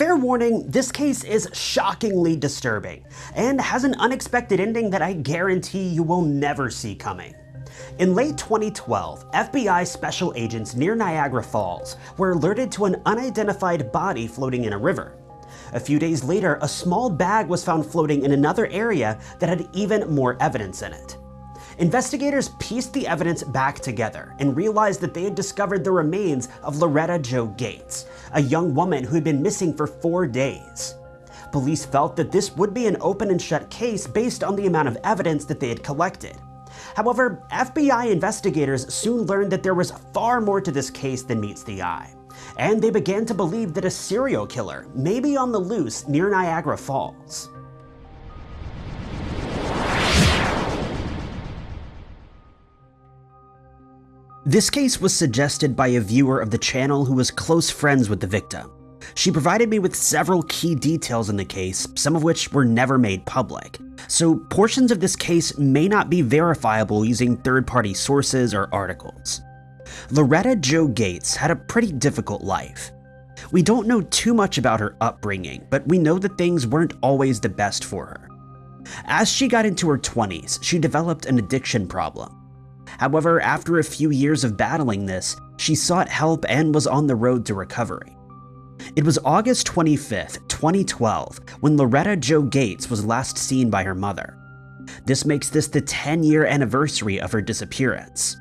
Fair warning, this case is shockingly disturbing, and has an unexpected ending that I guarantee you will never see coming. In late 2012, FBI special agents near Niagara Falls were alerted to an unidentified body floating in a river. A few days later, a small bag was found floating in another area that had even more evidence in it. Investigators pieced the evidence back together and realized that they had discovered the remains of Loretta Jo Gates, a young woman who had been missing for four days. Police felt that this would be an open and shut case based on the amount of evidence that they had collected. However, FBI investigators soon learned that there was far more to this case than meets the eye, and they began to believe that a serial killer may be on the loose near Niagara Falls. This case was suggested by a viewer of the channel who was close friends with the victim. She provided me with several key details in the case, some of which were never made public. So portions of this case may not be verifiable using third-party sources or articles. Loretta Jo Gates had a pretty difficult life. We don't know too much about her upbringing, but we know that things weren't always the best for her. As she got into her 20s, she developed an addiction problem. However, after a few years of battling this, she sought help and was on the road to recovery. It was August 25, 2012, when Loretta Jo Gates was last seen by her mother. This makes this the 10-year anniversary of her disappearance.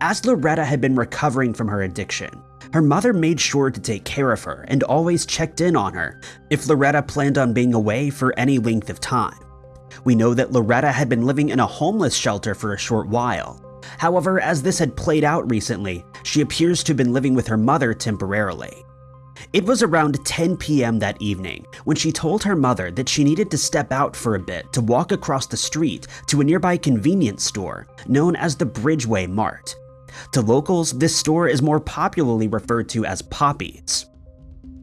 As Loretta had been recovering from her addiction, her mother made sure to take care of her and always checked in on her if Loretta planned on being away for any length of time. We know that Loretta had been living in a homeless shelter for a short while. However, as this had played out recently, she appears to have been living with her mother temporarily. It was around 10 p.m. that evening when she told her mother that she needed to step out for a bit to walk across the street to a nearby convenience store known as the Bridgeway Mart. To locals, this store is more popularly referred to as Poppy's.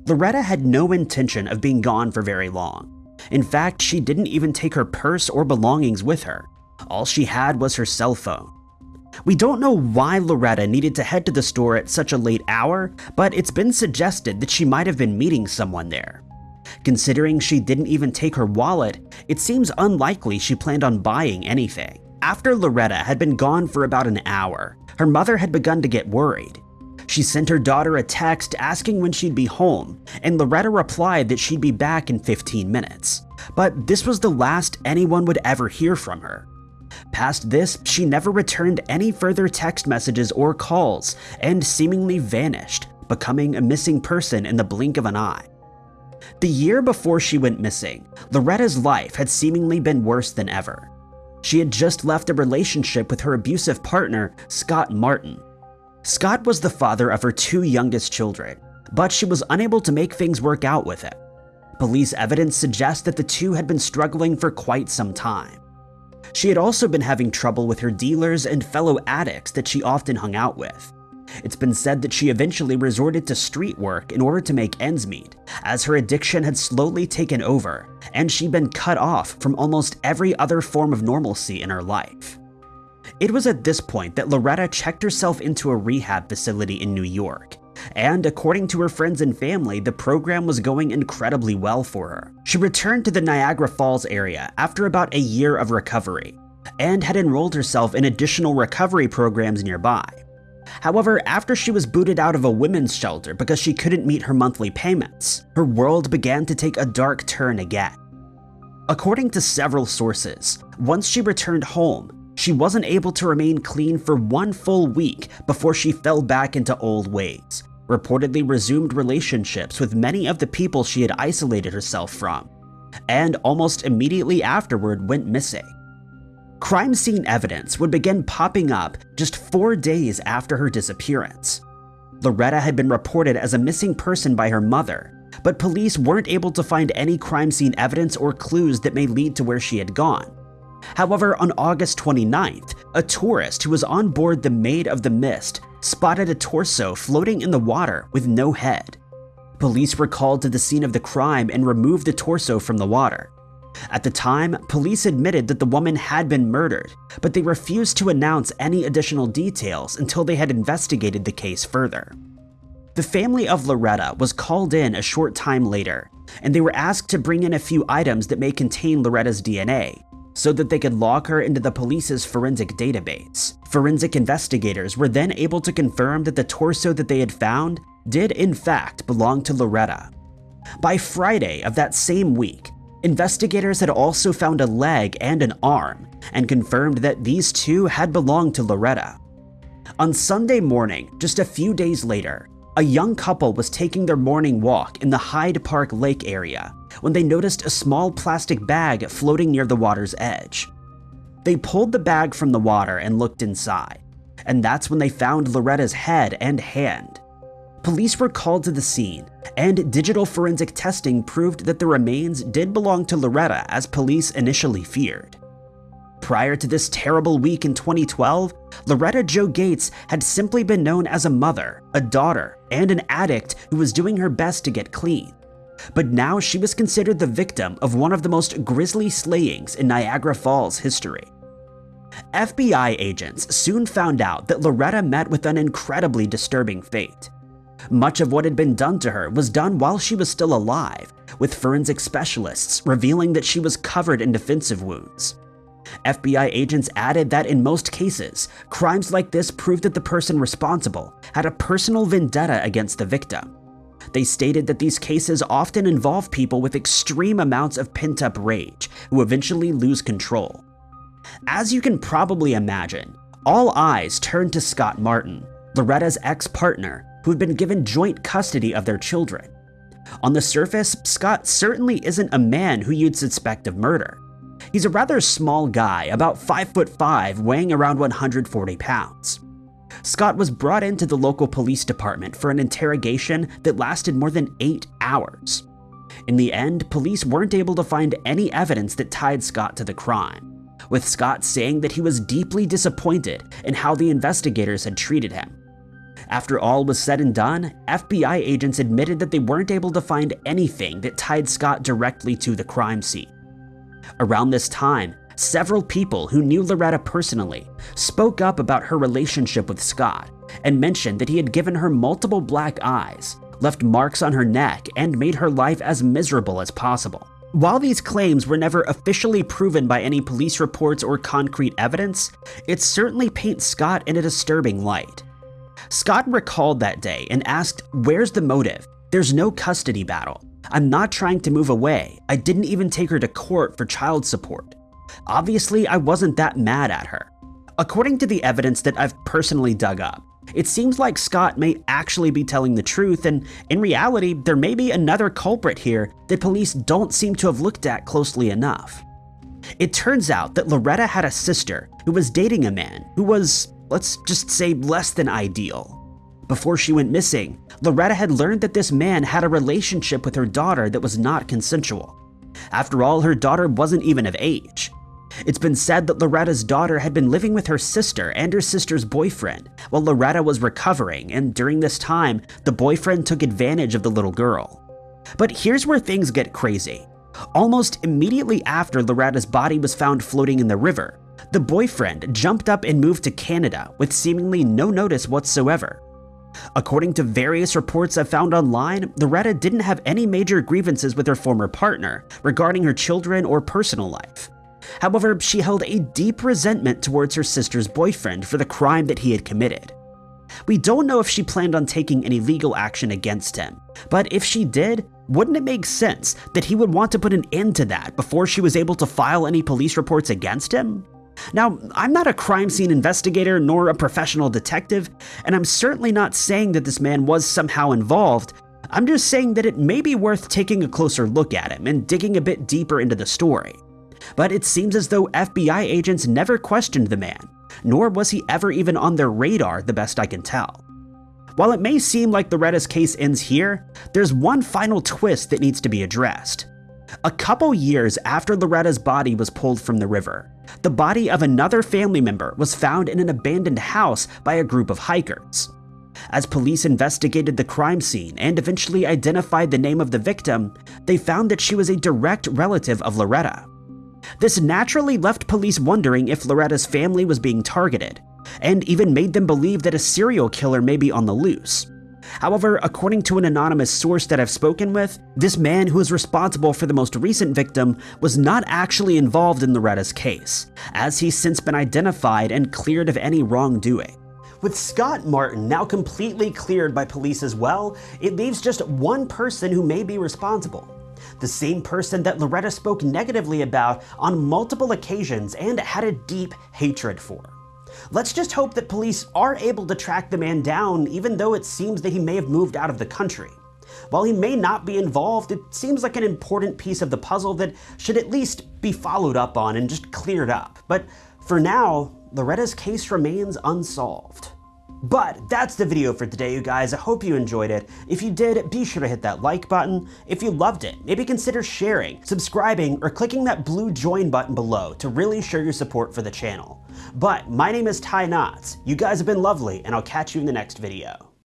Loretta had no intention of being gone for very long. In fact, she didn't even take her purse or belongings with her. All she had was her cell phone. We don't know why Loretta needed to head to the store at such a late hour, but it's been suggested that she might have been meeting someone there. Considering she didn't even take her wallet, it seems unlikely she planned on buying anything. After Loretta had been gone for about an hour, her mother had begun to get worried. She sent her daughter a text asking when she'd be home, and Loretta replied that she'd be back in 15 minutes. But this was the last anyone would ever hear from her. Past this, she never returned any further text messages or calls and seemingly vanished, becoming a missing person in the blink of an eye. The year before she went missing, Loretta's life had seemingly been worse than ever. She had just left a relationship with her abusive partner, Scott Martin. Scott was the father of her two youngest children, but she was unable to make things work out with him. Police evidence suggests that the two had been struggling for quite some time. She had also been having trouble with her dealers and fellow addicts that she often hung out with. It's been said that she eventually resorted to street work in order to make ends meet, as her addiction had slowly taken over, and she'd been cut off from almost every other form of normalcy in her life. It was at this point that Loretta checked herself into a rehab facility in New York, and according to her friends and family, the program was going incredibly well for her. She returned to the Niagara Falls area after about a year of recovery, and had enrolled herself in additional recovery programs nearby. However, after she was booted out of a women's shelter because she couldn't meet her monthly payments, her world began to take a dark turn again. According to several sources, once she returned home, she wasn't able to remain clean for one full week before she fell back into old ways, reportedly resumed relationships with many of the people she had isolated herself from, and almost immediately afterward went missing. Crime scene evidence would begin popping up just four days after her disappearance. Loretta had been reported as a missing person by her mother, but police weren't able to find any crime scene evidence or clues that may lead to where she had gone. However, on August 29th, a tourist who was on board the Maid of the Mist spotted a torso floating in the water with no head. Police were called to the scene of the crime and removed the torso from the water. At the time, police admitted that the woman had been murdered, but they refused to announce any additional details until they had investigated the case further. The family of Loretta was called in a short time later, and they were asked to bring in a few items that may contain Loretta's DNA, so that they could log her into the police's forensic database. Forensic investigators were then able to confirm that the torso that they had found did in fact belong to Loretta. By Friday of that same week, investigators had also found a leg and an arm and confirmed that these two had belonged to Loretta. On Sunday morning, just a few days later, a young couple was taking their morning walk in the Hyde Park Lake area when they noticed a small plastic bag floating near the water's edge. They pulled the bag from the water and looked inside, and that's when they found Loretta's head and hand. Police were called to the scene, and digital forensic testing proved that the remains did belong to Loretta as police initially feared. Prior to this terrible week in 2012, Loretta Jo Gates had simply been known as a mother, a daughter, and an addict who was doing her best to get clean. But now she was considered the victim of one of the most grisly slayings in Niagara Falls history. FBI agents soon found out that Loretta met with an incredibly disturbing fate. Much of what had been done to her was done while she was still alive, with forensic specialists revealing that she was covered in defensive wounds. FBI agents added that in most cases, crimes like this proved that the person responsible had a personal vendetta against the victim. They stated that these cases often involve people with extreme amounts of pent up rage who eventually lose control. As you can probably imagine, all eyes turned to Scott Martin, Loretta's ex partner, who had been given joint custody of their children. On the surface, Scott certainly isn't a man who you'd suspect of murder. He's a rather small guy, about 5 foot 5, weighing around 140 pounds. Scott was brought into the local police department for an interrogation that lasted more than 8 hours. In the end, police weren't able to find any evidence that tied Scott to the crime, with Scott saying that he was deeply disappointed in how the investigators had treated him. After all was said and done, FBI agents admitted that they weren't able to find anything that tied Scott directly to the crime scene. Around this time, several people who knew Loretta personally spoke up about her relationship with Scott and mentioned that he had given her multiple black eyes, left marks on her neck, and made her life as miserable as possible. While these claims were never officially proven by any police reports or concrete evidence, it certainly paints Scott in a disturbing light. Scott recalled that day and asked, Where's the motive? There's no custody battle. I'm not trying to move away. I didn't even take her to court for child support. Obviously, I wasn't that mad at her. According to the evidence that I've personally dug up, it seems like Scott may actually be telling the truth, and in reality, there may be another culprit here that police don't seem to have looked at closely enough. It turns out that Loretta had a sister who was dating a man who was, let's just say, less than ideal. Before she went missing, Loretta had learned that this man had a relationship with her daughter that was not consensual. After all, her daughter wasn't even of age. It's been said that Loretta's daughter had been living with her sister and her sister's boyfriend while Loretta was recovering, and during this time, the boyfriend took advantage of the little girl. But here's where things get crazy. Almost immediately after Loretta's body was found floating in the river, the boyfriend jumped up and moved to Canada with seemingly no notice whatsoever. According to various reports I've found online, Loretta didn't have any major grievances with her former partner regarding her children or personal life. However, she held a deep resentment towards her sister's boyfriend for the crime that he had committed. We don't know if she planned on taking any legal action against him, but if she did, wouldn't it make sense that he would want to put an end to that before she was able to file any police reports against him? Now, I'm not a crime scene investigator nor a professional detective, and I'm certainly not saying that this man was somehow involved. I'm just saying that it may be worth taking a closer look at him and digging a bit deeper into the story. But it seems as though FBI agents never questioned the man, nor was he ever even on their radar, the best I can tell. While it may seem like Loretta's case ends here, there's one final twist that needs to be addressed. A couple years after Loretta's body was pulled from the river, the body of another family member was found in an abandoned house by a group of hikers. As police investigated the crime scene and eventually identified the name of the victim, they found that she was a direct relative of Loretta. This naturally left police wondering if Loretta's family was being targeted, and even made them believe that a serial killer may be on the loose. However, according to an anonymous source that I've spoken with, this man who is responsible for the most recent victim was not actually involved in Loretta's case, as he's since been identified and cleared of any wrongdoing. With Scott Martin now completely cleared by police as well, it leaves just one person who may be responsible. The same person that Loretta spoke negatively about on multiple occasions and had a deep hatred for. Let's just hope that police are able to track the man down even though it seems that he may have moved out of the country. While he may not be involved, it seems like an important piece of the puzzle that should at least be followed up on and just cleared up. But for now, Loretta's case remains unsolved. But that's the video for today, you guys. I hope you enjoyed it. If you did, be sure to hit that like button. If you loved it, maybe consider sharing, subscribing, or clicking that blue join button below to really show your support for the channel. But my name is Ty Knotts. You guys have been lovely, and I'll catch you in the next video.